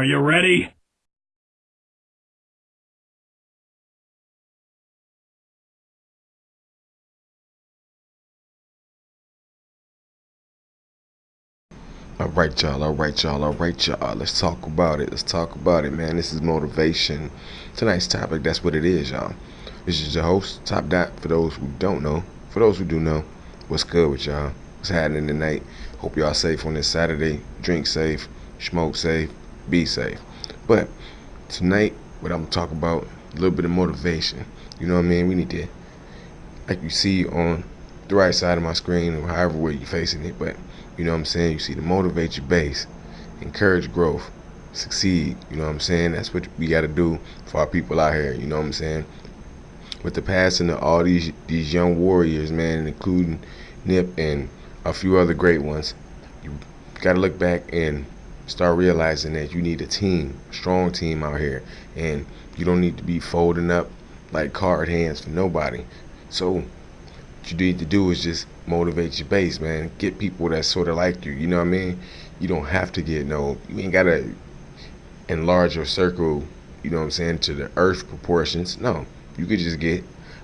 Are you ready? All right, y'all. All right, y'all. All right, y'all. Let's talk about it. Let's talk about it, man. This is motivation. Tonight's topic, that's what it is, y'all. This is your host, Top Dot, for those who don't know. For those who do know, what's good with y'all? What's happening tonight? Hope y'all safe on this Saturday. Drink safe, smoke safe, be safe. But tonight, what I'm gonna talk about, a little bit of motivation. You know what I mean? We need to, like you see on the right side of my screen, or however way you're facing it, but you know what I'm saying? You see to motivate your base, encourage growth, succeed. You know what I'm saying? That's what we got to do for our people out here. You know what I'm saying? With the passing of all these these young warriors, man, including Nip and a few other great ones, you got to look back and start realizing that you need a team, a strong team out here, and you don't need to be folding up like card hands for nobody. So what you need to do is just motivate your base, man. Get people that sort of like you. You know what I mean? You don't have to get no. You ain't gotta enlarge your circle. You know what I'm saying to the earth proportions. No, you could just get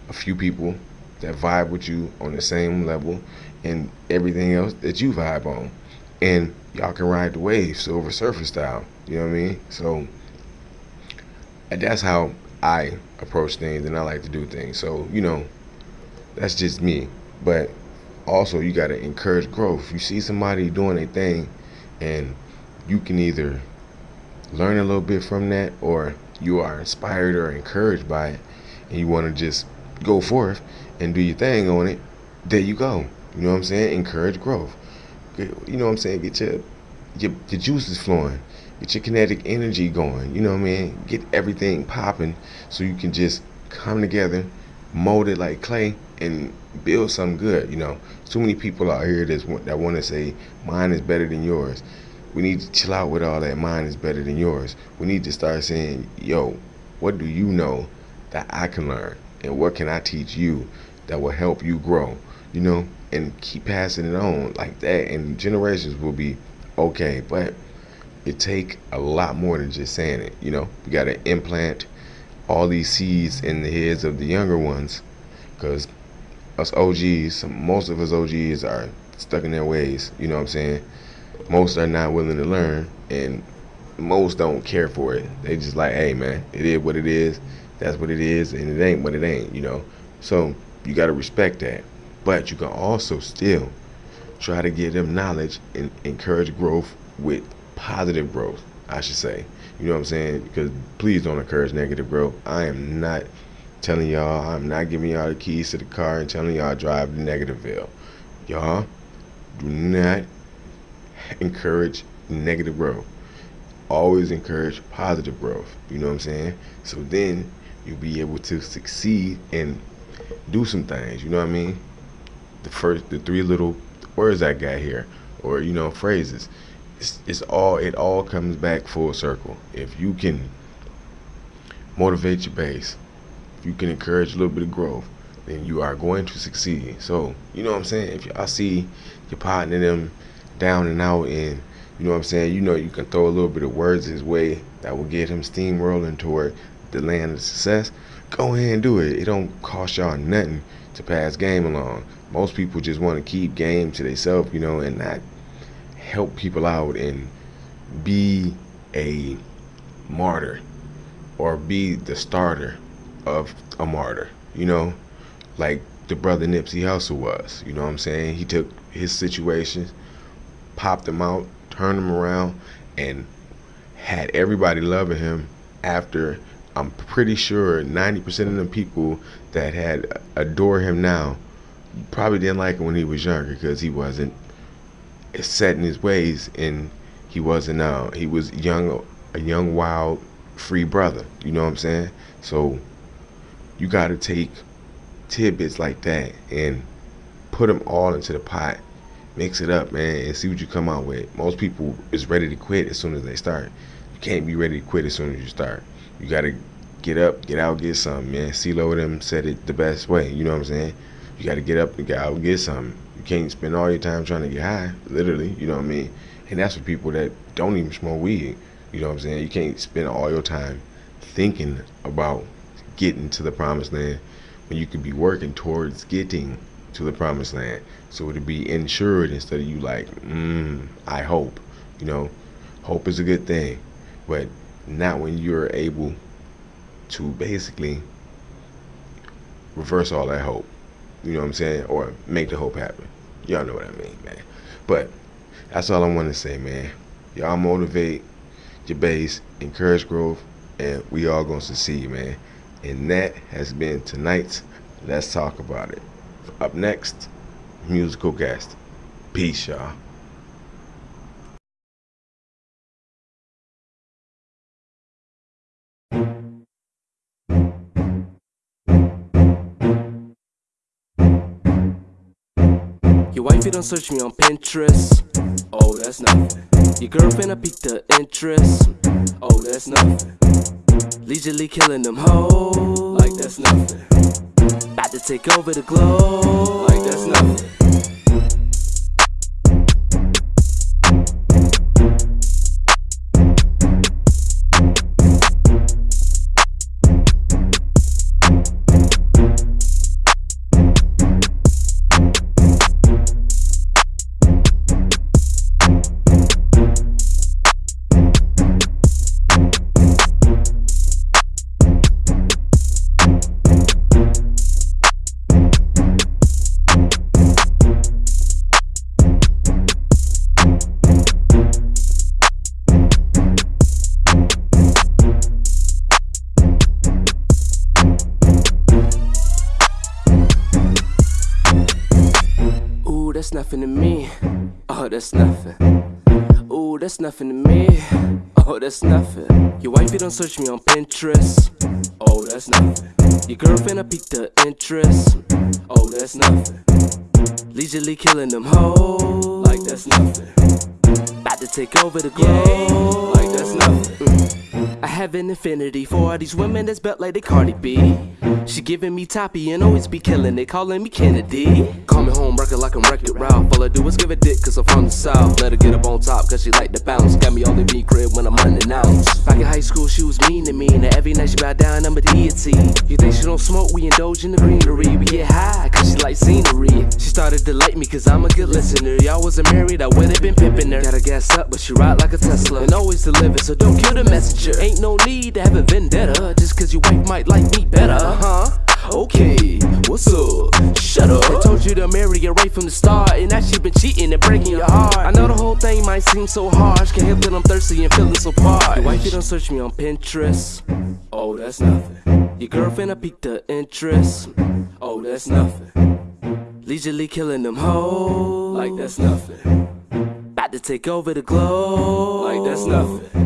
a few people that vibe with you on the same level, and everything else that you vibe on, and y'all can ride the wave, Silver Surfer style. You know what I mean? So that's how I approach things, and I like to do things. So you know that's just me. But also, you got to encourage growth. You see somebody doing a thing, and you can either learn a little bit from that, or you are inspired or encouraged by it, and you want to just go forth and do your thing on it. There you go. You know what I'm saying? Encourage growth. You know what I'm saying? Get your your, your juices flowing. Get your kinetic energy going. You know what I mean? Get everything popping so you can just come together, mold it like clay, and build something good. You know, too many people out here that's, that want to say mine is better than yours. We need to chill out with all that. Mine is better than yours. We need to start saying, yo, what do you know that I can learn, and what can I teach you that will help you grow? You know, and keep passing it on like that, and generations will be okay. But it take a lot more than just saying it. You know, we got to implant all these seeds in the heads of the younger ones, because us OGs, most of us OGs are stuck in their ways. You know what I'm saying? Most are not willing to learn, and most don't care for it. They just like, hey man, it is what it is. That's what it is, and it ain't what it ain't. You know. So you got to respect that, but you can also still try to give them knowledge and encourage growth with positive growth. I should say. You know what I'm saying? Because please don't encourage negative growth. I am not telling y'all, I'm not giving y'all the keys to the car and telling y'all drive the Negativeville. Y'all do not encourage negative growth. Always encourage positive growth. You know what I'm saying? So then you'll be able to succeed and do some things. You know what I mean? The first, the three little words I got here, or you know, phrases. It's, it's all. It all comes back full circle. If you can motivate your base, if you can encourage a little bit of growth, then you are going to succeed. So, you know what I'm saying? If y'all see your partner them down and out and you know what I'm saying, you know you can throw a little bit of words his way that will get him steamrolling toward the land of success, go ahead and do it. It don't cost y'all nothing to pass game along. Most people just want to keep game to themselves, you know, and not help people out and be a martyr or be the starter of a martyr, you know, like the brother Nipsey Hussle was. You know what I'm saying? He took his situations, popped them out, turned them around, and had everybody loving him after I'm pretty sure 90% of the people that had adore him now probably didn't like him when he was younger because he wasn't set in his ways and he wasn't uh, he was young a young wild free brother you know what i'm saying? So you got to take tidbits like that and put them all into the pot mix it up man and see what you come out with. Most people is ready to quit as soon as they start. You can't be ready to quit as soon as you start. You got to get up get out get something man. See CeeLo them said it the best way you know what i'm saying you got to get up and get out and get something you can't spend all your time trying to get high literally you know what i mean and that's for people that don't even smoke weed You know what I'm saying? You can't spend all your time thinking about getting to the promised land when you could be working towards getting to the promised land. So to be insured instead of you like, mm, I hope. You know, hope is a good thing, but not when you're able to basically reverse all that hope. You know what I'm saying? Or make the hope happen. Y'all know what I mean, man. But that's all I want to say, man. Y'all motivate your base, encourage growth, and we all gonna succeed, man. And that has been tonight's Let's Talk About It. Up next, musical guest. Peace, y'all. Your wifey don't search me on Pinterest. Oh, that's nothing. Your girlfriend, I piqued the interest. Oh, that's nothing. Leisurely killing them hoes. Like that's nothing. About to take over the globe. Like that's nothing. Nothing to me. Oh, that's nothing. Ooh, that's nothing to me. Oh, that's nothing. Your wifey don't search me on Pinterest. Oh, that's nothing. Your girlfriend, I piqued her interest. Oh, that's nothing. Leisurely killing them hoes. Like that's nothing. About to take over the globe. Like that's nothing. Mm. I have an affinity for all these women that's built like they Cardi B. She giving me toppy and always be killing it, calling me Kennedy. Call me home wrecker like I'm Wreck-It Ralph. All I do is give a dick cause I'm from the south. Let her get up on top cause she like to bounce. Got me all in me crib when I'm unannounced. Back in high school, she was mean to me. And every night she bow down, I'm a deity. You think she don't smoke? We indulge in the greenery. We get high she like scenery. She started to like me cause I'm a good listener. Y'all wasn't married, I would've been pimping her. Gotta gas up, but she ride like a Tesla. And always deliver, so don't kill the messenger. Ain't no need to have a vendetta. Just cause your wife might like me better, huh? Okay, what's up? Shut up. I told you to marry her right from the start, and now she been cheating and breaking your heart. I know the whole thing might seem so harsh, can't help that I'm thirsty and feeling so parched. Your wifey don't search me on Pinterest. Oh, that's nothing. Your girlfriend, I piqued her interest. Oh, that's nothing. Leisurely killing them hoes. Like that's nothing. About to take over the globe. Like that's nothing.